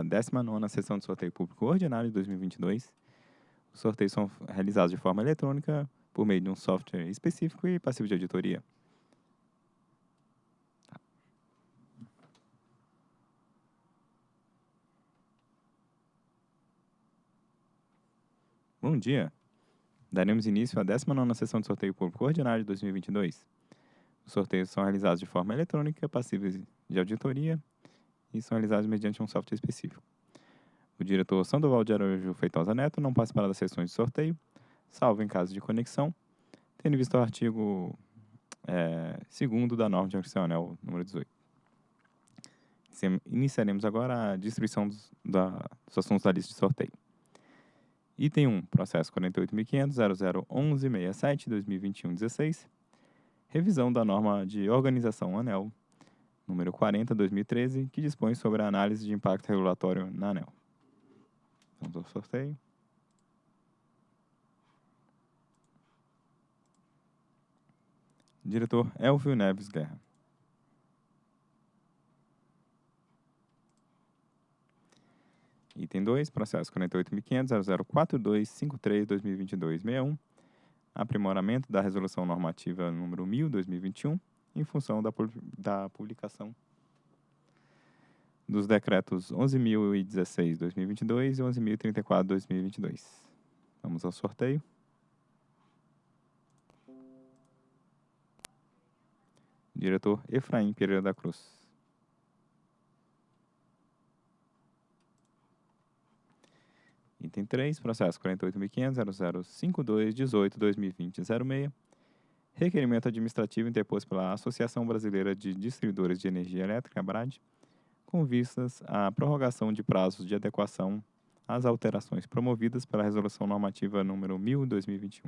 a 19ª sessão de sorteio público ordinário de 2022. Os sorteios são realizados de forma eletrônica por meio de um software específico e passivo de auditoria. Bom dia! Daremos início à 19ª sessão de sorteio público ordinário de 2022. Os sorteios são realizados de forma eletrônica, passíveis de auditoria e são realizados mediante um software específico. O diretor Sandoval de Araújo Feitosa Neto não participará das sessões de sorteio, salvo em caso de conexão, tendo visto o artigo é, segundo da norma de anel número 18. Iniciaremos agora a distribuição dos, da, dos assuntos da lista de sorteio. Item 1, processo 48.500.001167-2021-16, revisão da norma de organização ANEL, número 40-2013, que dispõe sobre a análise de impacto regulatório na ANEL. Vamos ao sorteio. Diretor Elvio Neves Guerra. Item 2, processo 48.500.004253-2022-61, aprimoramento da resolução normativa número 1000-2021, em função da, da publicação dos decretos 11.016-2022 e 11.034-2022. Vamos ao sorteio. Diretor Efraim Pereira da Cruz. Item 3, processo 48.500.0052.18.2020.06. Requerimento administrativo interposto pela Associação Brasileira de Distribuidores de Energia Elétrica, ABRAD, com vistas à prorrogação de prazos de adequação às alterações promovidas pela Resolução Normativa número 1000-2021.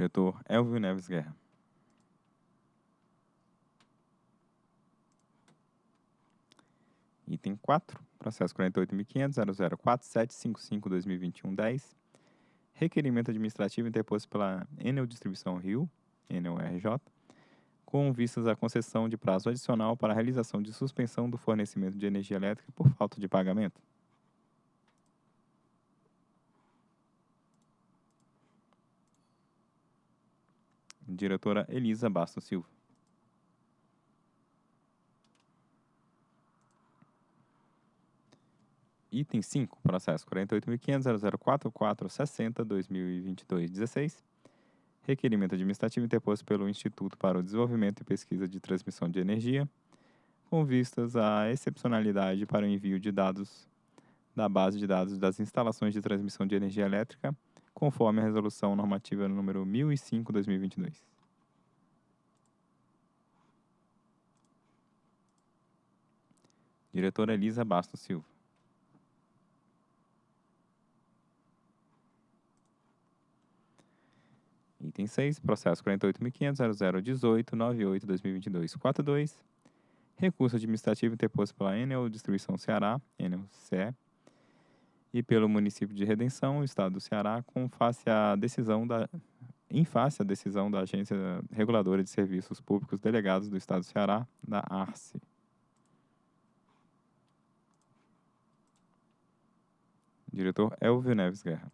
Diretor Elvio Neves Guerra. Item 4, processo 48.500.004755-2021-10. Requerimento administrativo interposto pela Enel Distribuição Rio, Enel RJ, com vistas à concessão de prazo adicional para a realização de suspensão do fornecimento de energia elétrica por falta de pagamento. Diretora Elisa Bastos Silva. Item 5, processo 48.500.004.460.2022.16. Requerimento administrativo interposto pelo Instituto para o Desenvolvimento e Pesquisa de Transmissão de Energia, com vistas à excepcionalidade para o envio de dados da base de dados das instalações de transmissão de energia elétrica conforme a resolução normativa número 1005/2022. Diretora Elisa Bastos Silva. Item 6, processo 48.500.0018.98.2022.42. Recurso administrativo interposto pela Enel Distribuição Ceará, Enel CE, e pelo município de Redenção, Estado do Ceará, com face à decisão da em face à decisão da Agência Reguladora de Serviços Públicos Delegados do Estado do Ceará, da ARCE. Diretor Elvio Neves Guerra.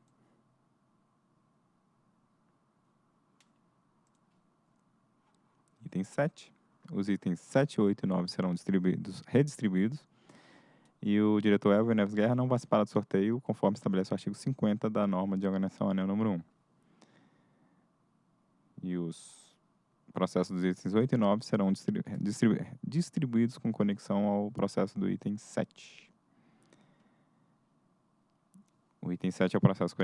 Item 7. Os itens 7, 8 e 9 serão distribuídos, redistribuídos e o diretor Elvio Neves Guerra não participará do sorteio, conforme estabelece o artigo 50 da norma de organização anel número 1. E os processos dos itens 8 e 9 serão distribu distribu distribuídos com conexão ao processo do item 7. O item 7 é o processo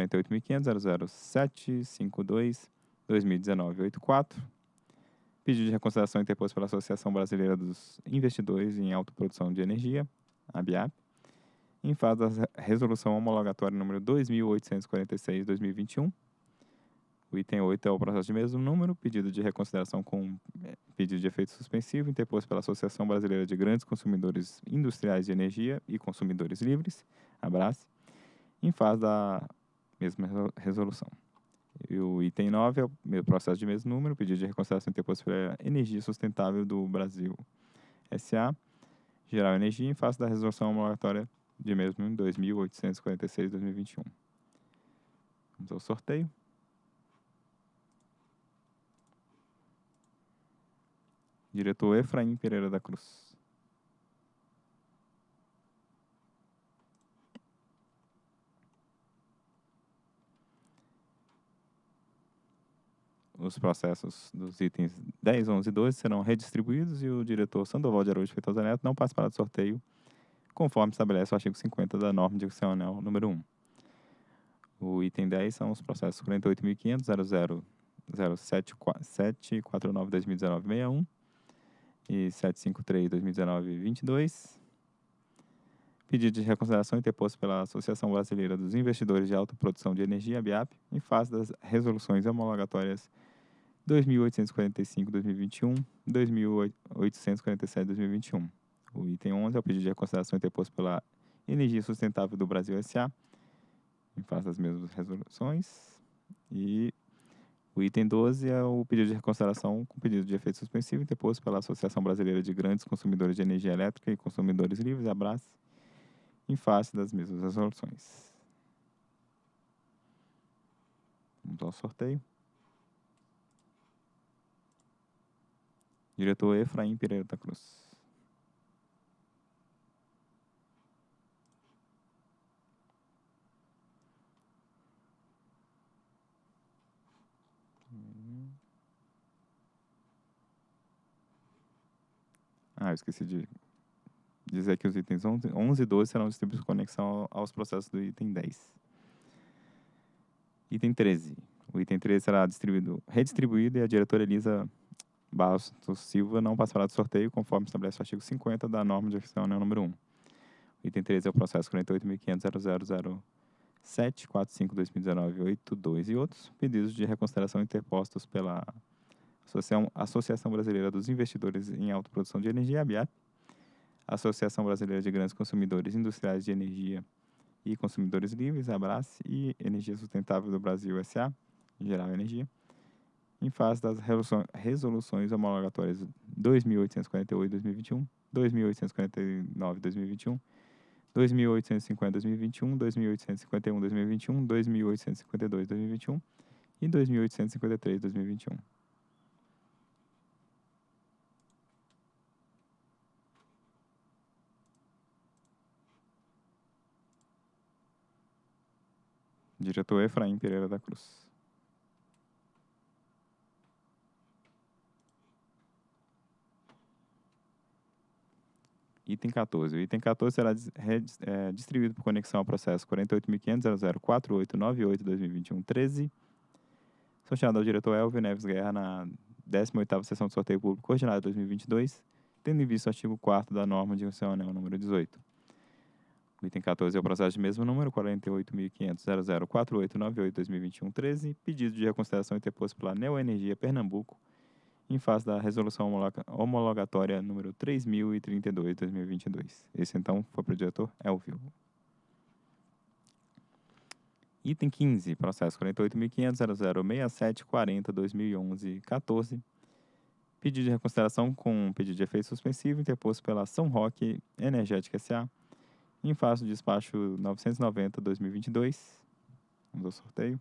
48.500.00752-2019-84. Pedido de reconsideração interposto pela Associação Brasileira dos Investidores em Autoprodução de Energia, ABIAP, em fase da resolução homologatória número 2846-2021, O item 8 é o processo de mesmo número, pedido de reconsideração com eh, pedido de efeito suspensivo interposto pela Associação Brasileira de Grandes Consumidores Industriais de Energia e Consumidores Livres, ABRACE, em fase da mesma resolução. E o item 9 é o processo de mesmo número, pedido de reconsideração interposto pela Energia Sustentável do Brasil, SA, Geral Energia, em face da resolução homologatória de mesmo em 2846-2021. Vamos ao sorteio. Diretor Efraim Pereira da Cruz. Os processos dos itens 10, 11 e 12 serão redistribuídos e o diretor Sandoval de Araújo Feitosa Neto não participará do sorteio, conforme estabelece o artigo 50 da norma diccional número 1. O item 10 são os processos 48.500, 000749-2019-61 e 753-2019-22. Pedido de reconsideração interposto pela Associação Brasileira dos Investidores de Autoprodução de Energia, BIAP, em face das resoluções homologatórias 2845-2021, 2847-2021. O item 11 é o pedido de reconsideração interposto pela Energia Sustentável do Brasil S.A., em face das mesmas resoluções. E o item 12 é o pedido de reconsideração com pedido de efeito suspensivo interposto pela Associação Brasileira de Grandes Consumidores de Energia Elétrica e Consumidores Livres, ABRAS, em face das mesmas resoluções. Vamos ao sorteio. Diretor Efraim Pereira da Cruz. Ah, eu esqueci de dizer que os itens 11 e 12 serão distribuídos com conexão aos processos do item 10. Item 13. O item 13 será distribuído, redistribuído e a diretora Elisa Bastos Silva não passará do sorteio, conforme estabelece o artigo 50 da norma de oficial número 1. O item 13 é o processo 48.500.007.45.2019.82 e outros pedidos de reconsideração interpostos pela Associação, Brasileira dos Investidores em Autoprodução de Energia, ABIAP, Associação Brasileira de Grandes Consumidores Industriais de Energia e Consumidores Livres, ABRACE, e Energia Sustentável do Brasil, SA, Geral Energia, em face das resoluções homologatórias 2848-2021, 2849-2021, 2850-2021, 2851-2021, 2852-2021 e 2853-2021. Diretor Efraim Pereira da Cruz. Item 14. O item 14 será é, distribuído por conexão ao processo 48.500.004898-2021-13, sorteado ao diretor Elvio Neves Guerra na 18ª Sessão de Sorteio Público Coordenada 2022, tendo em vista o artigo 4 da norma de anel número 18. O item 14 é o processo de mesmo número, 48.500.004898-2021-13, pedido de reconsideração interposto pela Neoenergia Pernambuco, em face da resolução homologatória número 3032-2022. Esse, então, foi para o diretor Elvio. Item 15, processo 48.500.006740-2011-14, pedido de reconsideração com pedido de efeito suspensivo interposto pela São Roque Energética S.A., em face do despacho 990-2022. Vamos ao sorteio.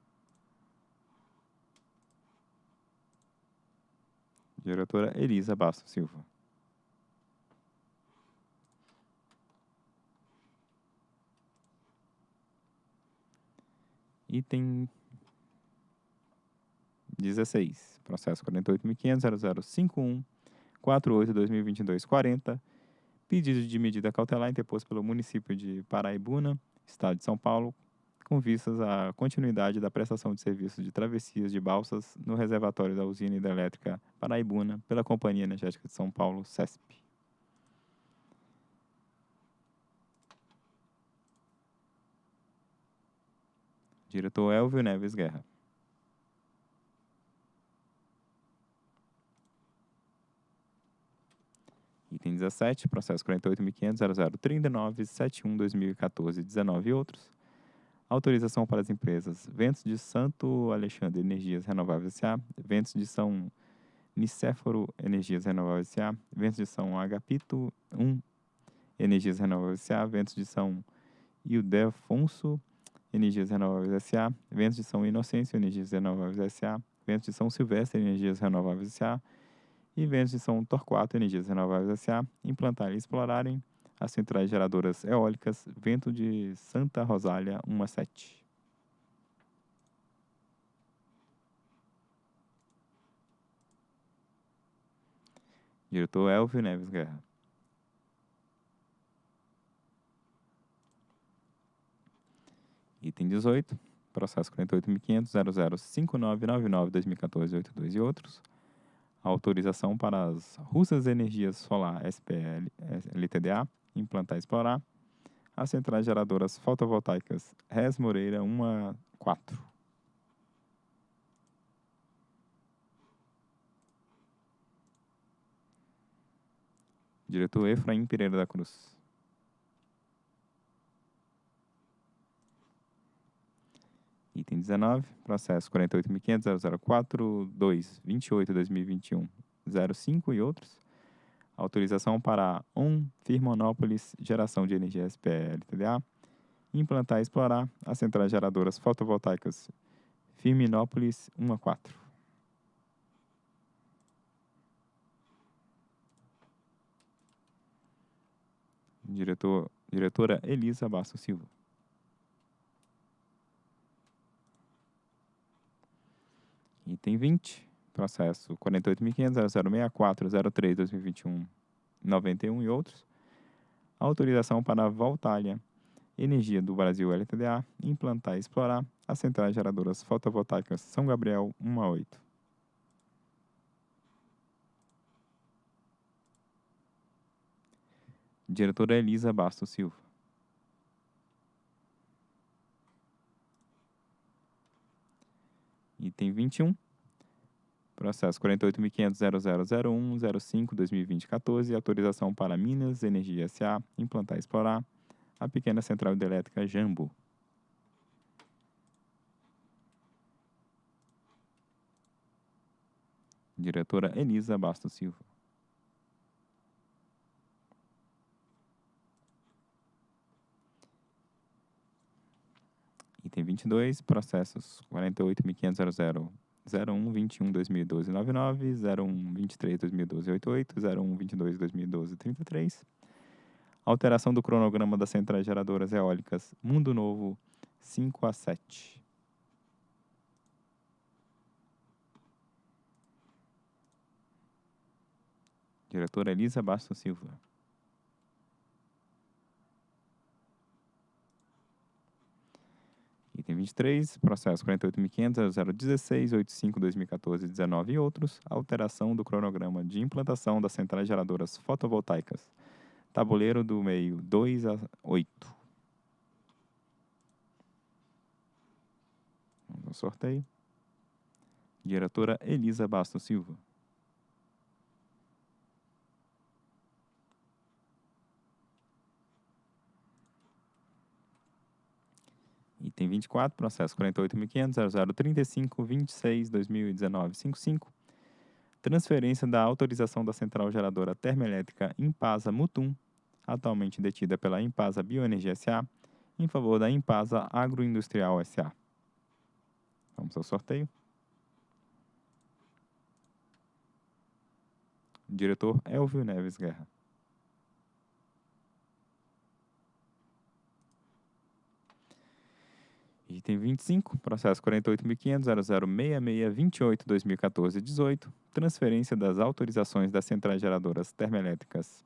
Diretora Elisa Bastos Silva. Item 16. Processo 48.500.0051 48-2022-40 pedido de medida cautelar interposto pelo município de Paraibuna, Estado de São Paulo, com vistas à continuidade da prestação de serviços de travessias de balsas no reservatório da usina hidrelétrica Paraibuna pela Companhia Energética de São Paulo, CESP. Diretor Elvio Neves Guerra. Item 17, processo 48.500.0039.71.2014.19 e outros Autorização para as empresas Ventos de Santo Alexandre Energias Renováveis S.A., Ventos de São Nicéforo Energias Renováveis S.A., Ventos de São Agapito 1 Energias Renováveis S.A., Ventos de São Ildefonso Energias Renováveis S.A., Ventos de São Inocêncio Energias Renováveis S.A., Ventos de São Silvestre Energias Renováveis S.A., e ventos de São Torquato Energias Renováveis S.A. implantarem e explorarem as centrais geradoras eólicas Vento de Santa Rosália 1 a 7. Diretor Elvio Neves Guerra. Item 18, processo 48.500.005999-2014-82 e outros autorização para as Russas Energias Solar SPL, LTDA implantar e explorar as centrais geradoras fotovoltaicas Res Moreira 1 a 4. Diretor Efraim Pereira da Cruz. Item 19, processo 48.500.004.2.28.2021.05 e outros. Autorização para ON Firmonópolis Geração de Energia SPL TDA implantar e explorar as centrais geradoras fotovoltaicas Firminópolis 1 a 4. Diretor, diretora Elisa Basso Silva. Item 20, processo 48.500.064.03.2021.91 e outros. Autorização para a Voltalia Energia do Brasil LTDA implantar e explorar as centrais geradoras fotovoltaicas São Gabriel 1 a 8. Diretora Elisa Bastos Silva. Item 21. Processo 48.500.0001.05.2020.14. Autorização para Minas Energia S.A. implantar e explorar a pequena central hidrelétrica Jambo. Diretora Elisa Bastos Silva. Item 22, processos 48.500.0001.21.2012.99, 01.23.2012.88, 01.22.2012.33. Alteração do cronograma das centrais geradoras eólicas Mundo Novo 5 a 7. Diretora Elisa Bastos Silva. Item 23, processo 48.500.016.85.2014.19 e outros, alteração do cronograma de implantação das centrais geradoras fotovoltaicas. Tabuleiro do meio 2 a 8. Vamos ao sorteio. Diretora Elisa Bastos Silva. Item 24, processo 48.500.0035.26.2019.55. Transferência da autorização da central geradora termoelétrica Impasa Mutum, atualmente detida pela Impasa Bioenergia S.A., em favor da Impasa Agroindustrial S.A. Vamos ao sorteio. Diretor Elvio Neves Guerra. Item 25, processo 48.500.0066.28.2014.18, transferência das autorizações das centrais geradoras termoelétricas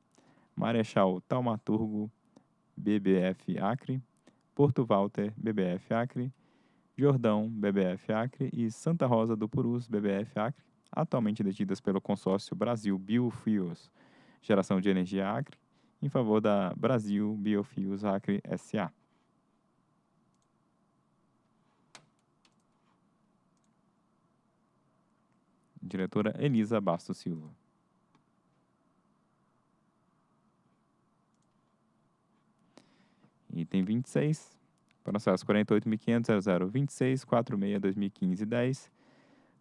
Marechal Taumaturgo, BBF Acre, Porto Walter, BBF Acre, Jordão, BBF Acre e Santa Rosa do Purus, BBF Acre, atualmente detidas pelo consórcio Brasil Biofuels, Geração de Energia Acre, em favor da Brasil Biofuels Acre S.A. diretora Elisa Bastos Silva. Item 26, processo 48.500.0026.46.2015.10,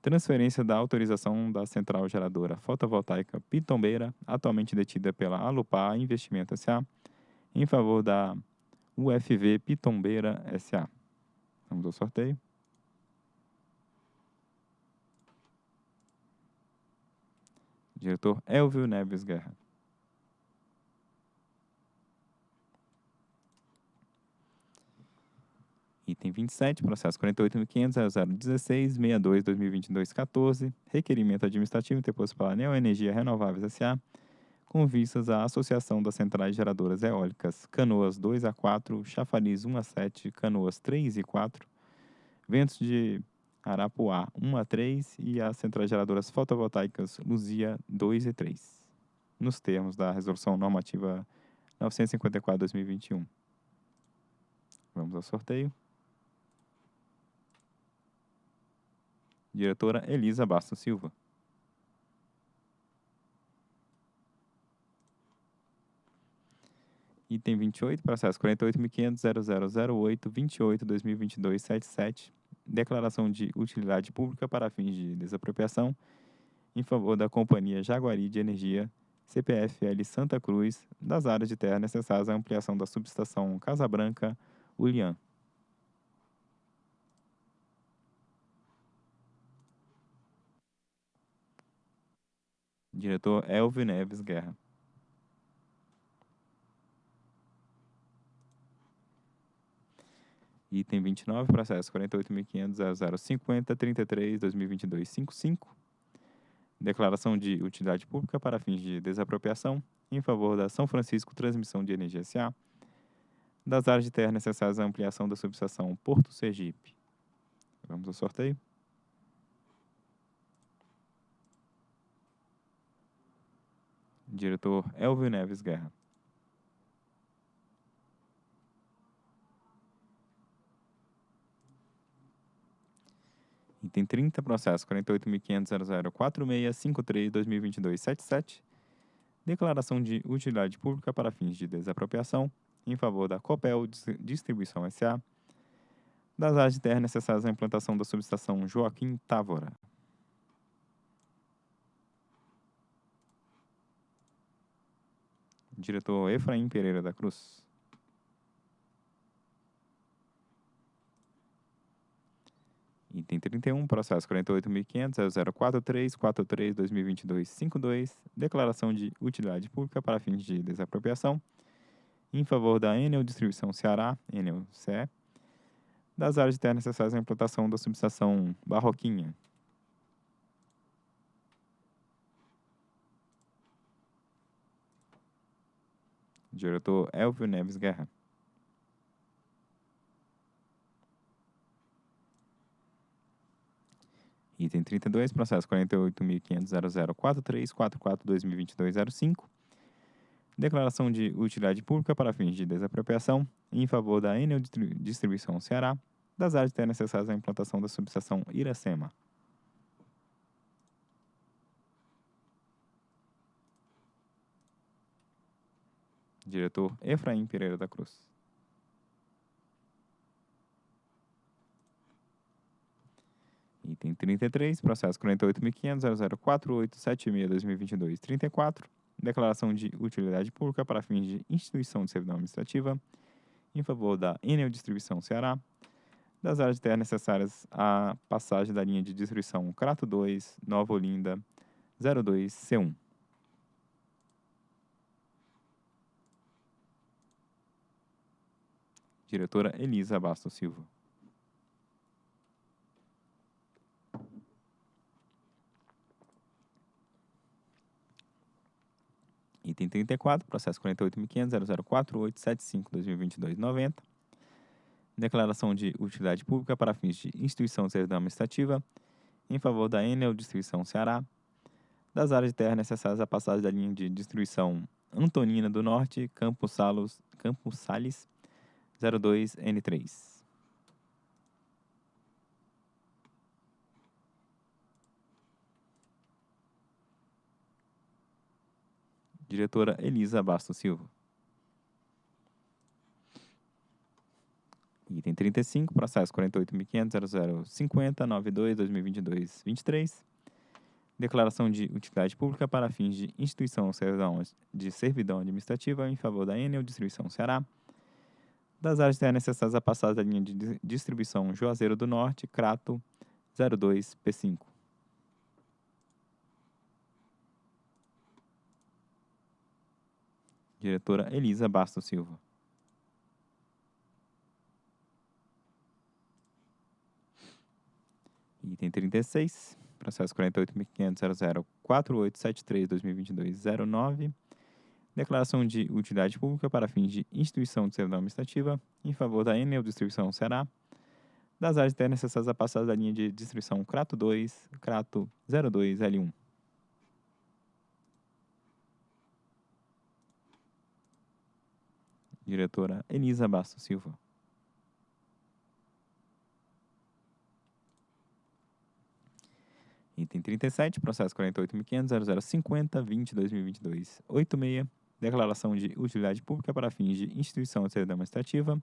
transferência da autorização da central geradora fotovoltaica Pitombeira, atualmente detida pela Alupar Investimento S.A., em favor da UFV Pitombeira S.A. Vamos ao sorteio. Diretor Elvio Neves Guerra. Item 27, processo 48.500.0016.62.2022.14, requerimento administrativo interposto pela Neoenergia Renováveis S.A., com vistas à Associação das Centrais Geradoras Eólicas Canoas 2 a 4, Chafariz 1 a 7, Canoas 3 e 4, Ventos de Arapuá 1 a 3 e as Centrais Geradoras Fotovoltaicas Luzia 2 e 3, nos termos da Resolução Normativa 954-2021. Vamos ao sorteio. Diretora Elisa Bastos Silva. Item 28, processo 48.500.0008.28.2022.77, declaração de utilidade pública para fins de desapropriação em favor da Companhia Jaguari de Energia, CPFL Santa Cruz, das áreas de terra necessárias à ampliação da subestação Casa Branca, Ulian. Diretor Elvio Neves Guerra. Item 29, processo 48.500.0050.33.2022.55. Declaração de utilidade pública para fins de desapropriação em favor da São Francisco Transmissão de Energia S.A., das áreas de terra necessárias à ampliação da subestação Porto Sergipe. Vamos ao sorteio. Diretor Elvio Neves Guerra. Item 30, processo 48.500.0046.53.2022.77. Declaração de utilidade pública para fins de desapropriação em favor da Copel Distribuição S.A. das áreas de terra necessárias à implantação da subestação Joaquim Távora. Diretor Efraim Pereira da Cruz. Item 31, processo 48.500.043.43.2022.52, declaração de utilidade pública para fins de desapropriação em favor da Enel Distribuição Ceará, Enel CE, das áreas de terra necessárias à implantação da subestação Barroquinha. Diretor Elvio Neves Guerra. Item 32, processo 48.500.0043.44.2022.05. Declaração de utilidade pública para fins de desapropriação em favor da Enel Distribuição Ceará, das áreas terra necessárias à implantação da subestação Iracema. Diretor Efraim Pereira da Cruz. Item 33, processo 48.500.0048.76.2022.34, declaração de utilidade pública para fins de instituição de servidão administrativa em favor da Enel Distribuição Ceará, das áreas de terra necessárias à passagem da linha de distribuição Crato 2, Nova Olinda, 02C1. Diretora Elisa Bastos Silva. Item 34, processo 48.500.0048.75.2022.90. Declaração de utilidade pública para fins de instituição de servidão administrativa em favor da Enel Distribuição Ceará, das áreas de terra necessárias à passagem da linha de distribuição Antonina do Norte, Campos, Salos, Campos Sales, 02N3. Diretora Elisa Bastos Silva. Item 35, processo 48.500.0050.92.2022.23. Declaração de utilidade pública para fins de instituição de servidão administrativa em favor da Enel Distribuição Ceará. Das áreas terras necessárias a passar da linha de distribuição Juazeiro do Norte, Crato 02P5. Diretora Elisa Bastos Silva. Item 36, processo 48.500.004873.2022.09. Declaração de utilidade pública para fins de instituição de servidão administrativa em favor da Enel Distribuição Ceará, das áreas terras necessárias a passar da linha de distribuição Crato 2, Crato 02L1. Diretora Elisa Bastos Silva. Item 37, processo 48.500.0050.2022.86. Declaração de utilidade pública para fins de instituição de servidão administrativa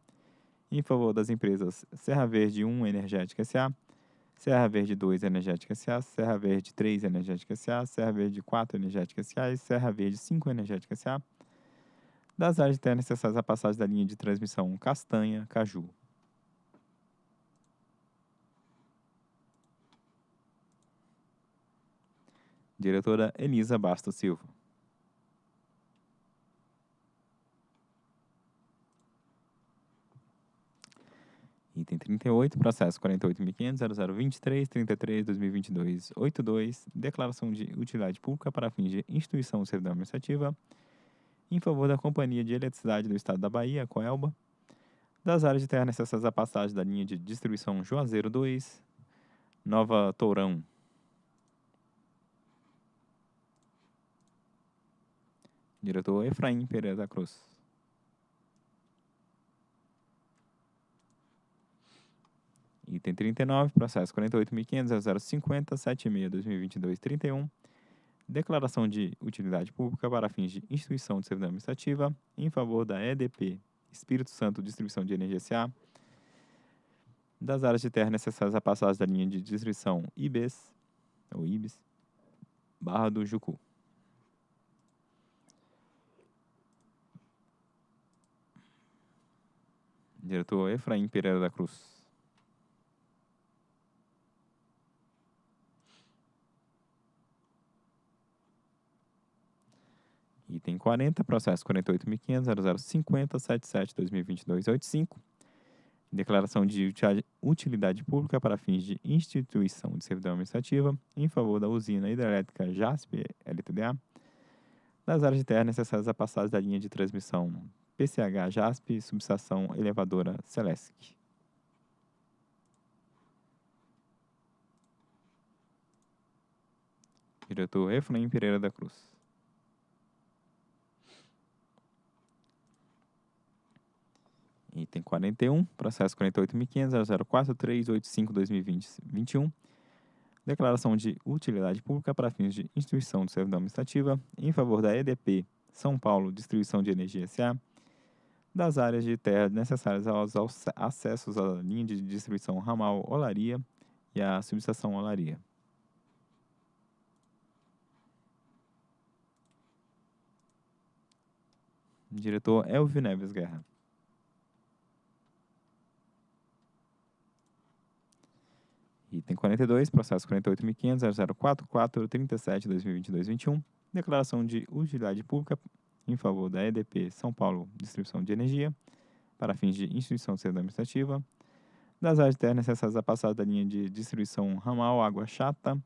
em favor das empresas Serra Verde 1 Energética S.A., Serra Verde 2 Energética S.A., Serra Verde 3 Energética S.A., Serra Verde 4 Energética S.A. e Serra Verde 5 Energética S.A. das áreas de terra necessárias à passagem da linha de transmissão Castanha-Caju. Diretora Elisa Bastos Silva. Item 38, processo 48.500.0023.33.2022.82, declaração de utilidade pública para fins de instituição servidão administrativa em favor da Companhia de Eletricidade do Estado da Bahia, Coelba, das áreas de terra necessárias à passagem da linha de distribuição Juazeiro 2, Nova Tourão. Diretor Efraim Pereira da Cruz. Item 39, processo 48.500.0050.76.2022.31. Declaração de utilidade pública para fins de instituição de servidão administrativa em favor da EDP, Espírito Santo Distribuição de Energia S.A., das áreas de terra necessárias à passagem da linha de distribuição IBES, ou IBES, Barra do Jucu. Diretor Efraim Pereira da Cruz. Item 40, processo 48.500.0050.77.2022.85. Declaração de utilidade pública para fins de instituição de servidão administrativa em favor da usina hidrelétrica JASP LTDA, das áreas de terra necessárias à passagem da linha de transmissão PCH JASP subestação elevadora Celesc. Diretor Efraim Pereira da Cruz. Item 41, processo 48.500.043.85.2020-21. Declaração de utilidade pública para fins de instituição de servidão administrativa em favor da EDP São Paulo Distribuição de Energia S.A., das áreas de terra necessárias aos acessos à linha de distribuição ramal Olaria e à subestação Olaria. Diretor Elvio Neves Guerra. Item 42, processo 48.500.044.37.2022.21, declaração de utilidade pública em favor da EDP São Paulo Distribuição de Energia, para fins de instituição de administrativa, das áreas de terra necessárias à passada da linha de distribuição ramal Água Chata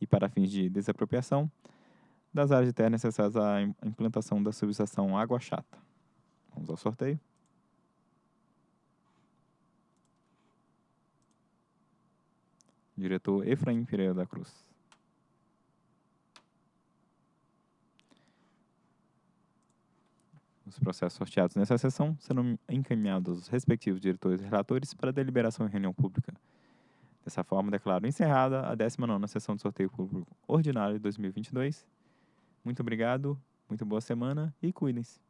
e para fins de desapropriação, das áreas de terra necessárias à implantação da subestação Água Chata. Vamos ao sorteio. Diretor Efraim Pereira da Cruz. Os processos sorteados nessa sessão serão encaminhados aos respectivos diretores e relatores para deliberação em reunião pública. Dessa forma, declaro encerrada a 19ª sessão de sorteio público ordinário de 2022. Muito obrigado, muito boa semana e cuidem-se.